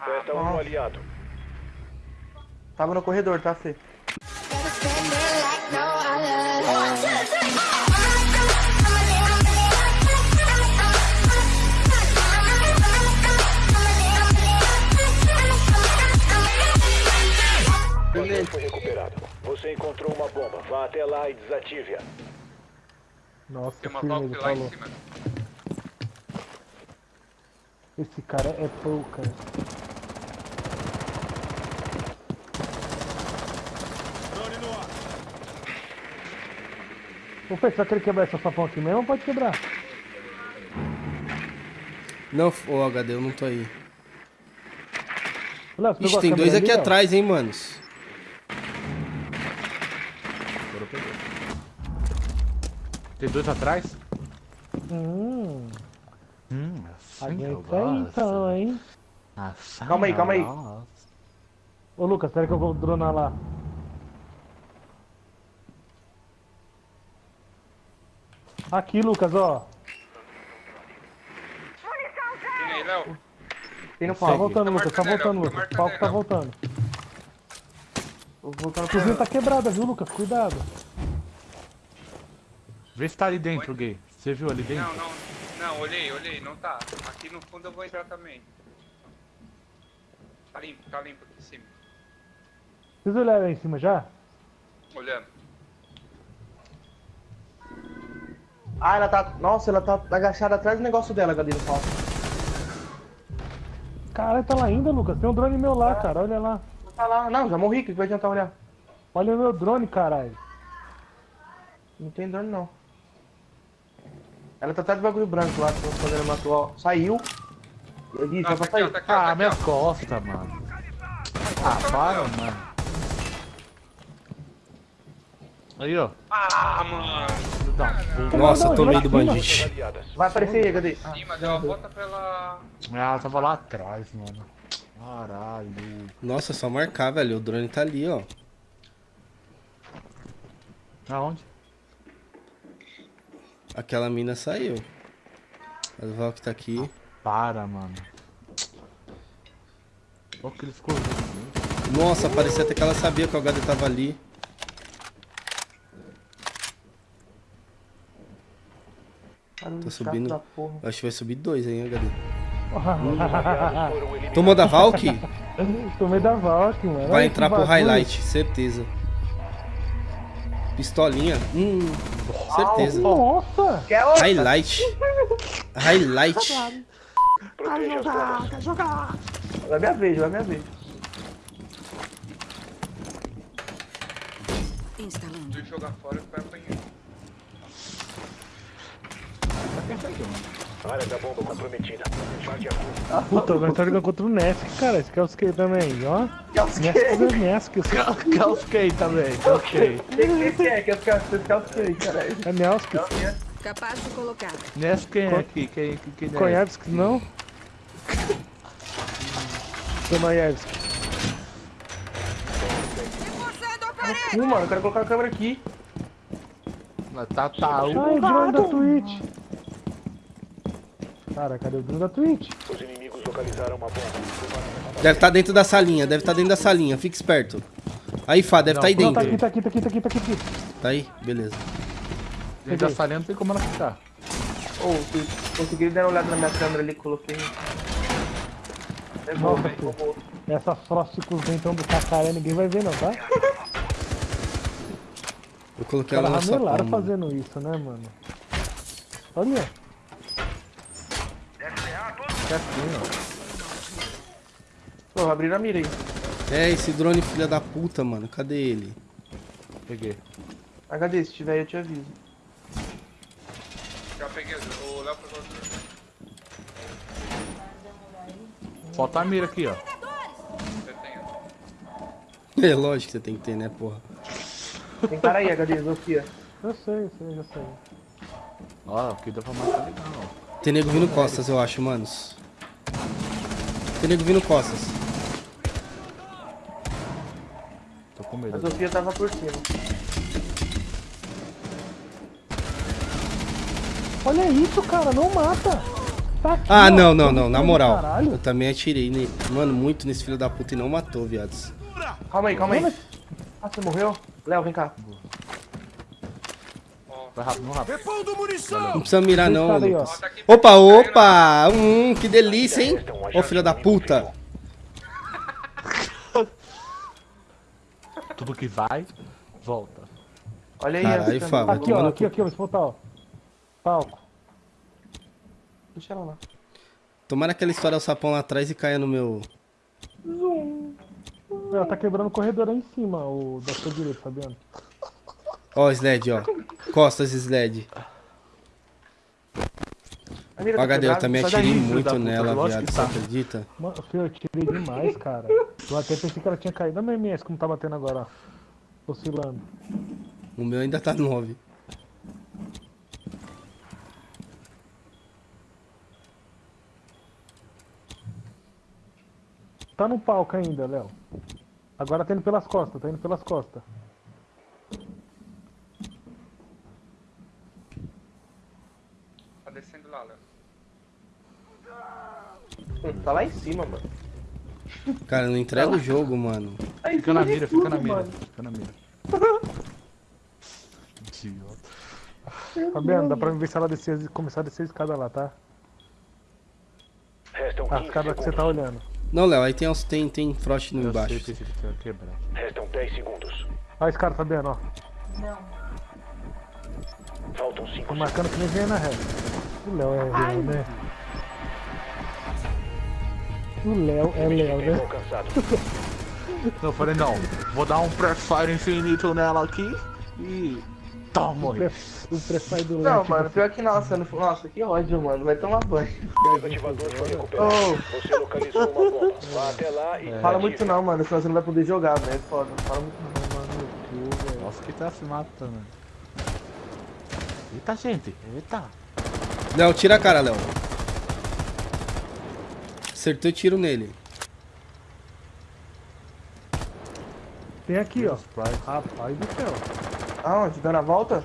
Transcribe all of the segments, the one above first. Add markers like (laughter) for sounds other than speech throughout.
Resta um aliado. Tava no corredor, tá, Fê? Controle foi recuperado. Você encontrou uma bomba. Vá até lá e desative-a. Nossa, Tem uma lá em cima. Esse cara é pouca. Ô, Fê, você vai querer quebrar essa sapão aqui mesmo ou pode quebrar? Não, ô HD, eu não tô aí. Léo, Ixi, tem dois ali, aqui Léo? atrás, hein, manos. Tem dois atrás? Hum, Hum, assim que eu gosto. então, hein? Assim Calma aí, calma aí. Ô, Lucas, espera que eu vou dronar lá. Aqui, Lucas, ó. Tem aí, Léo. Tem no Tá palco. voltando, Tá Lucas, tá voltando, Lucas. O palco tá voltando. A cozinha tá quebrada, viu, Lucas? Cuidado. Vê se tá ali dentro, gay. Você viu ali dentro? Não, não. Não, olhei, olhei, não tá. Aqui no fundo eu vou entrar também. Tá limpo, tá limpo aqui em cima. Vocês olharam aí em cima já? Olhando. Ah, ela tá. Nossa, ela tá agachada atrás do negócio dela, no palco. Caralho, tá lá ainda, Lucas. Tem um drone meu lá, cara. Olha lá. Não tá lá. Não, já morri, que vai adiantar olhar. Olha o meu drone, caralho. Não tem dano, não. Ela tá atrás do bagulho branco lá, que eu quando ela matou, ó. Saiu. Eu disse, Não, ela tá tá ó, Ah, tá aqui, minhas ó. costas, mano. Ah, para, mano. Aí, ó. Ah, mano. Nossa, não, tomei do. Aliadas. Vai aparecer aí, HD. Ah, Sim, mas ela volta pela. Ah, ela tava lá atrás, mano. Caralho. Nossa, é só marcar, velho. O drone tá ali, ó. Aonde? Aquela mina saiu. A Valk tá aqui. Para, mano. Olha que ele ficou Nossa, parecia até que ela sabia que o HD tava ali. Barulho Tá chato subindo. da porra. Eu acho que vai subir dois, hein, HD. Tomou da Valk? (laughs) Tomei da Valk, mano. Vai entrar pro bagulho. highlight, certeza. Pistolinha? Hum, certeza. Nossa! Highlight. Highlight. Proteja as bombas. Vai minha vez, vai minha vez. Instalando. Se jogar fora, vai apanhar. Área da bomba comprometida. Marque a curva. Puta, nós tá jogando contra o Nesk, cara. Esse é que também, ó. Os Nesk que? é Nesk. também, calskei. O que que você os que, caralho? É Nelsk. Capaz de colocar. Nessa quem é aqui? Quem, quem, quem é? Koyevski, não? Parede! Não, mano, eu quero colocar a câmera aqui. Tá, tá. Ai, o drone da Twitch. Cara, cadê o drone da Twitch? Os inimigos localizaram uma bomba. Deve estar dentro da salinha, deve estar dentro da salinha. Fica esperto. Aí, Fá, deve estar aí Não, tá dentro. aqui, tá aqui, tá aqui, tá aqui, tá aqui. Tá aí? Beleza. Dentro da salinha não tem como ela ficar. Ô, vocês conseguiram dar uma olhada na minha câmera ali que coloquei. É Nossa, velho. filho. Essa frost com os dentão do cacaré ninguém vai ver não, tá? Eu coloquei ela caras na sua fazendo isso, né, mano? Olha. Pô, abriram a mira aí. É, esse drone filha da puta, mano. Cadê ele? Peguei. HD, se tiver aí eu te aviso. Já peguei o Léo pegou o Falta a mira aqui, ó. Você tem. (laughs) É lógico que você tem que ter, né, porra. Tem cara aí, HD, Sofia. Eu sei, eu sei, já sei. Ó, aqui dá pra matar legal, ó. Tem nego vindo costas, eu acho, manos. Tem nego vindo costas. Tô com A medo. Sofia tava por cima. Olha isso, cara, não mata. Tá aqui, Ah, ó. não, não, não, na Caralho. moral. Eu também atirei, ne- mano, muito nesse filho da puta e não matou, viados. Calma aí, calma aí. Ah, você morreu? Léo, vem cá. Vai rápido, não rápido. Não precisa mirar, não. Lucas. Tá aqui, Opa, opa! Hum, que delícia, hein? Ô, filho da puta. (laughs) Tudo que vai, volta. Olha aí. Essa- Fábio. Aqui, ó, aqui, aqui, ó, botar, ó. Palco. Deixa ela lá. Tomara que ela estoura o sapão lá atrás e caia no meu. Ela tá quebrando o corredor aí em cima, o da sua direita, Fabiano. Ó, sled, ó. Costas sled. A mira O tá HD, eu também atirei muito puta, nela, lógico viado. Você tá. acredita? Mano, filho, eu tirei demais, cara. Eu até pensei que ela tinha caído. Olha meu MS como tá batendo agora, ó. Oscilando. O meu ainda tá 9. Tá no palco ainda, Léo. Agora tá indo pelas costas, tá indo pelas costas. Tá descendo lá, Léo. Hum, Tá lá em cima, mano. Cara, não entrega o jogo, mano. Aí, Fica na mira, fica na mira. mano. Fica na mira. (laughs) Idiota. Fabiano, dá pra ver se ela descer, começar a descer a escada lá, tá? A 15 escada que você tá olhando. Não, Léo, aí tem, uns- tem, tem frost no Eu embaixo. sei, que quebrar. Restam 10 segundos. Olha a escada, Fabiano, ó. Faltam 5 Tô marcando que nem vem na ré. O Léo é Léo, né? O Léo é Léo, né? Não, eu falei, não. Vou dar um pré-fire infinito nela aqui e. Toma, O pré- O prefire do Léo. Não, mano, pior que nossa, não- nossa, que ódio, mano. Vai tomar banho. O desativador foi recuperado. Oh. Você localizou uma bomba. Vá até lá e Fala desative. muito não, mano, senão você não vai poder jogar, velho. É foda. Fala muito não. Nossa, que tá se matando. Eita, gente. Eita. Léo, tira a cara, Léo. Acertei o tiro nele. Tem aqui, ó. Rapaz do céu. Aonde? Dando a volta?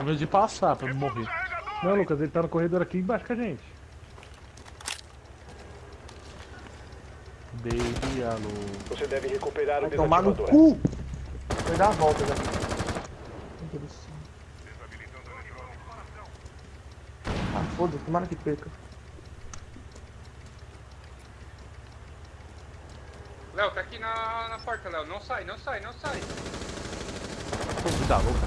Medo de passar pra não morrer. Não, Lucas, ele tá no corredor aqui embaixo com a gente. Baby, alô. Você deve recuperar o Vai tomar no cu! Vai dar a volta já. Meu Deus do céu. Ah, foda-se, tomara que perca. Léo, tá aqui na, na porta, Léo. Não sai, não sai, não sai. Pô, vida louca.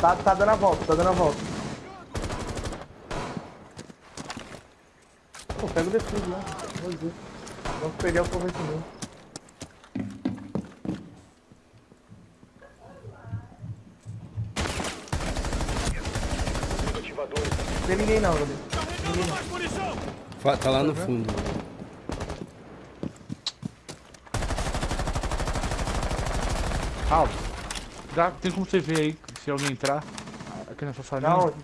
Tá, tá dando a volta, tá dando a volta. Pô, pega o defuse lá. Ver. Vamos perder o. Desativador. Não tem ninguém não, Gabi. Não. Fa- Tá lá no fundo. Ah, dá, tem como você ver aí se alguém entrar aqui nessa salinha? Onde?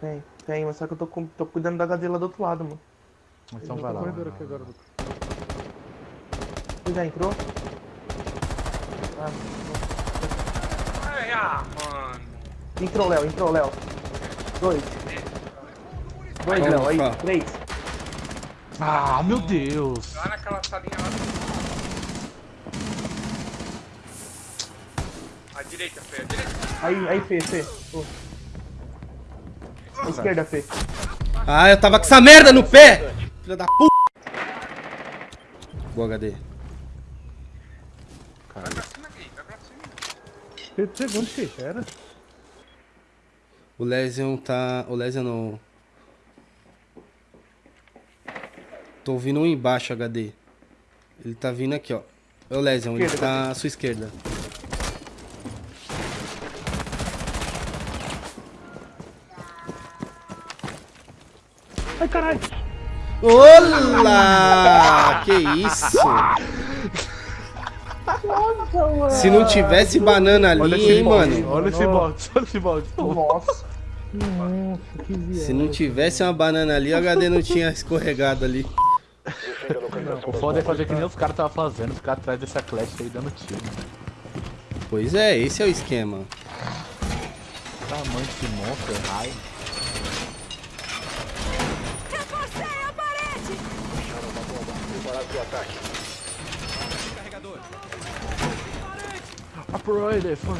Tem, tem, mas só que eu tô, com- tô cuidando da HD lá do outro lado, mano. Então Ele vai tá lá. no corredor aqui agora, Lucas. Você já entrou? Ah, Ai, ah, mano. entrou, Léo, entrou, Léo. Dois. Dois, Vamos, Léo, aí. Três. Ah, meu Deus. Lá naquela salinha lá. À direita, Fê, à direita. Aí, aí, Fê, Fê. Ô. À esquerda, Fê. Ah, eu tava com essa merda no pé! Filha da puta! Boa, HD. Vai pra cima aqui, vai pra cima. 30 segundos, Fê. Era. O Lesion tá. O Lesion não. Tô ouvindo um embaixo, HD. Ele tá vindo aqui, ó. É o Lesion, ele tá à sua esquerda. Ai, caralho. Olá! Que isso? Se não tivesse banana Olha ali, esse hein, balde, mano? Olha esse balde, olha esse balde. Nossa. Nossa, que viagem. Se não tivesse uma banana ali, o HD não tinha escorregado ali. Localização O foda é bombas. fazer que nem os caras estavam fazendo, ficar atrás dessa clash aí dando tiro. Pois é, esse é o esquema. tamanho desse monstro, raio. Reforcei a parede! Preparado para o ataque. Upgrade foi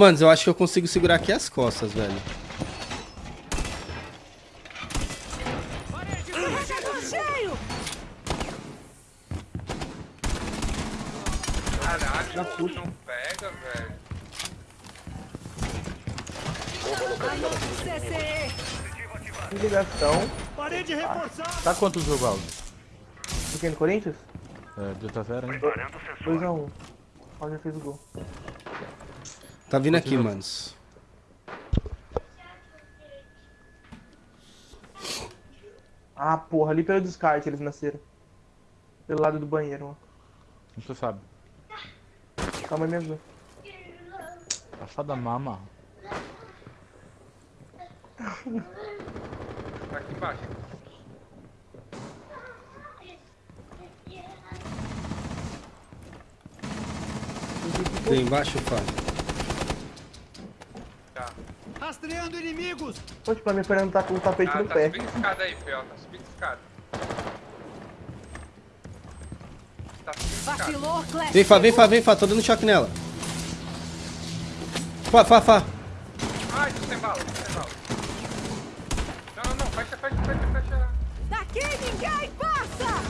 Manos, eu acho que eu consigo segurar aqui as costas, velho. Caralho, não pega, velho. Anota o CCE! Ligação. Tá quantos jogo áudio? Pequeno Corinthians? É, 2 a 0 hein? 2x1. Um. Ó, já fez o gol. Tá vindo aqui, manos. Ah, porra, ali pelo descarte eles nasceram. Pelo lado do banheiro, ó. Não você sabe. Calma aí, minha avó. Passada mama. Tá aqui embaixo. Tem embaixo, Fábio. Tá. Pô, tipo, a minha perna tá com o tapete Ah, no tá pé. subindo escada aí, Fel. Tá subindo escada. Tá. Vacilou, Clash! Vem, Fá, vem, Fá, vem, Fá. Tô dando choque nela. Fá, Fá, Fá. Ai, tô sem bala, tô sem bala. Não, não, não. Fecha, fecha, fecha, fecha. Daqui ninguém passa!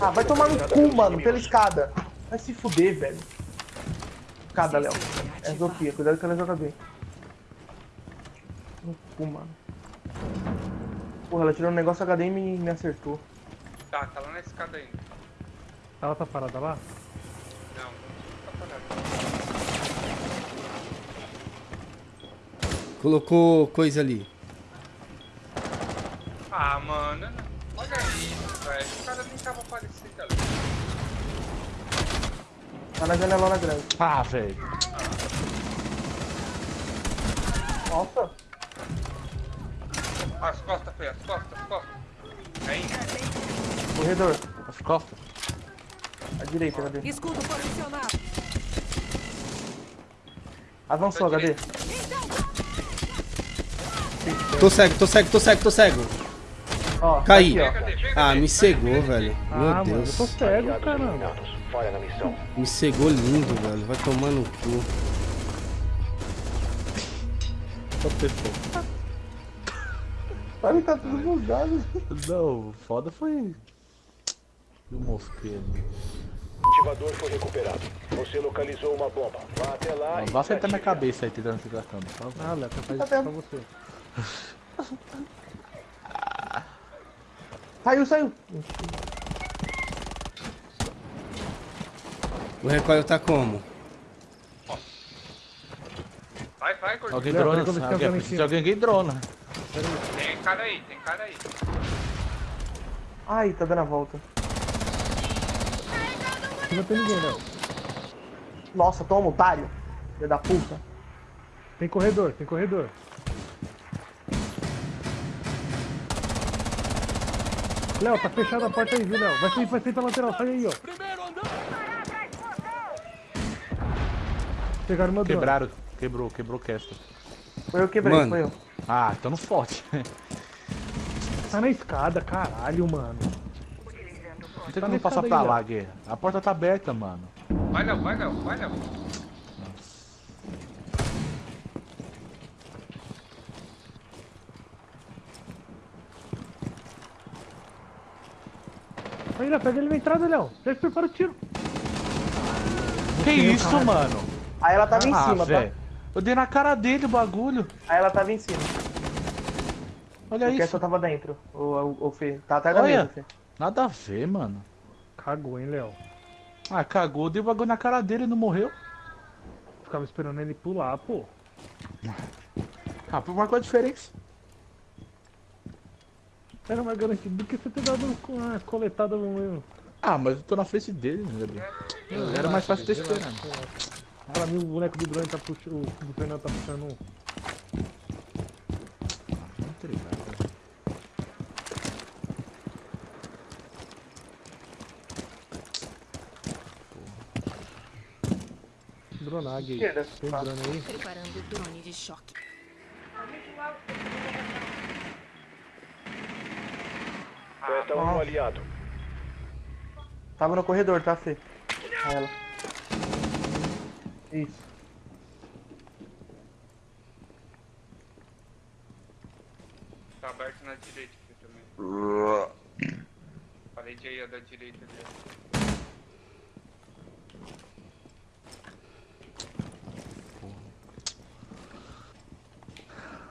Ah, vai tomar no cu, mano, pela inimigos. escada. Vai se fuder, velho. Escada, Léo. É Zofia, cuidado que ela joga bem. No cu, mano. Porra, ela tirou um negócio HD e me, me acertou. Tá, tá lá na escada ainda. Ela tá parada lá? Não, não tá parado. Colocou coisa ali. Ah, mano. Olha isso, velho. O cara nem tava aparecendo ali. Tá na janelona grande. Ah, velho. Nossa. As costas, Fê, as costas, as costas. Aí, Corredor. As costas. À direita, HD. Escudo posicionado! Avançou, Tá HD. Tô cego, tô cego, tô cego, tô cego. Ó, Caí. Aqui, ó. cadê? Vem, Ah, me cegou, velho. ah, Meu mano, eu Deus. tô cego, caramba. Me cegou lindo, velho. Vai tomar no cu. Só pessoa. Olha, tá tudo bugado. Não, foda foi. O mosqueiro. O ativador foi recuperado. Você localizou uma bomba. Vá até lá Não vai acertar minha cabeça aí tentando se gastando. Tá? Ah, Léo, faz Tá isso pra você. (laughs) Saiu, saiu. O recoil tá como? Vai, vai. Alguém drona. peraí Alguém, alguém drona. Tem cara aí, tem cara aí. Ai, tá dando a volta. Não tem ninguém, Léo. Nossa, toma, otário. Filho da puta. Tem corredor, tem corredor. Léo, tá fechada a porta aí, viu, Léo? Vai sair, vai sair pela lateral, sai aí, ó. Pegaram meu drone. Quebraram. Quebrou, quebrou o. Foi eu que quebrei, Mano. foi eu. Ah, então não forte. (laughs) Tá na escada, caralho, mano. Não tem Tá como passar pra aí, lá, guerra. A porta tá aberta, mano. Vai, Léo, vai, Léo, vai, Léo. Aí, Léo, pega ele na entrada, Léo. Já prepara o tiro. Que isso, mano? Aí ela tava em Ah, cima, tá? velho. Eu dei na cara dele o bagulho. Aí ela tava em cima. Olha Porque isso. essa tava dentro. O, o, o Fê. Tá atrás da Olha. mesa, Fê. Nada a ver, mano. Cagou, hein, Léo. Ah, cagou. Dei o bagulho na cara dele e não morreu. Ficava esperando ele pular, pô. Ah, por uma coisa diferença. Era mais garantido do que você ter dado uma coletada no meu. Ah, mas eu tô na frente dele, né, Gabriel? Era mais fácil ter esperado. Pra mim o boneco do drone tá puxando. O do Fernando tá puxando um. Muito ligado. Tá. drone aí? Preparando o drone de choque. Resta um Nossa. aliado. Tava no corredor, tá, Fê? Ela. Isso. Tá aberto na direita aqui também. Parede aí, a da direita.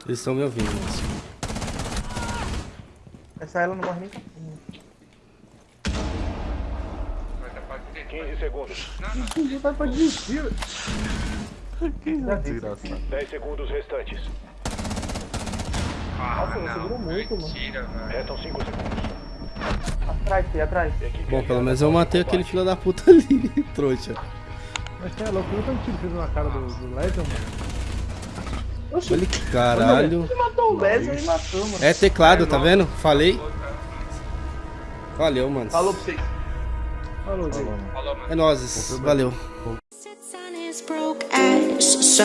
Eles estão me ouvindo. Essa ela não morre nem. Vai dar pra direita. 15 segundos. Não, não. Vai pra desistir. Já vi. Desgraçado. 10 segundos restantes. Ah, Nossa, não. virou muito, mano. Velho. Restam 5 segundos. Atrás, Fê, atrás. Bom, pelo menos eu matei aquele filho da puta (laughs) ali, trouxa. Mas você é louco, quanto tiro fez na cara do, do Legend, mano? Olha que caralho. Você matou o Leslie e matou, mano. É teclado, tá vendo? Falei. Valeu, mano. Falou pra vocês. Falou, gay. Falou, mano. É nóis. Valeu. sits